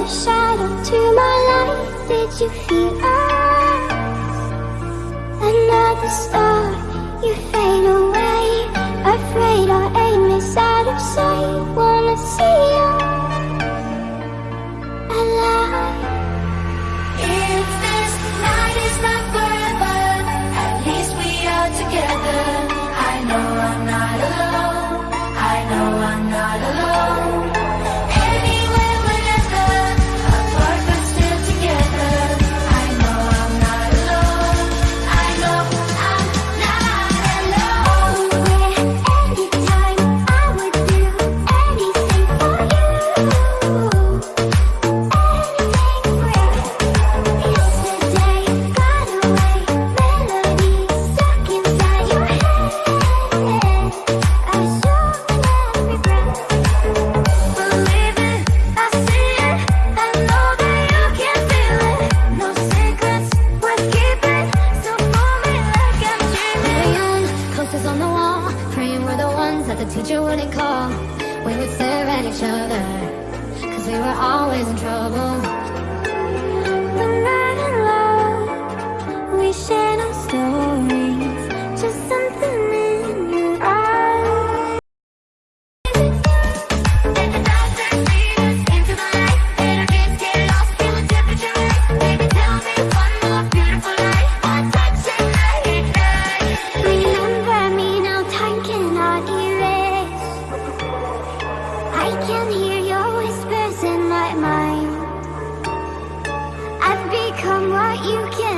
the shadow to my light Did you feel us? Another star, you fade away Afraid teacher wouldn't call, we would stare at each other? Cause we were always in trouble. can hear your whispers in my mind. I've become what you can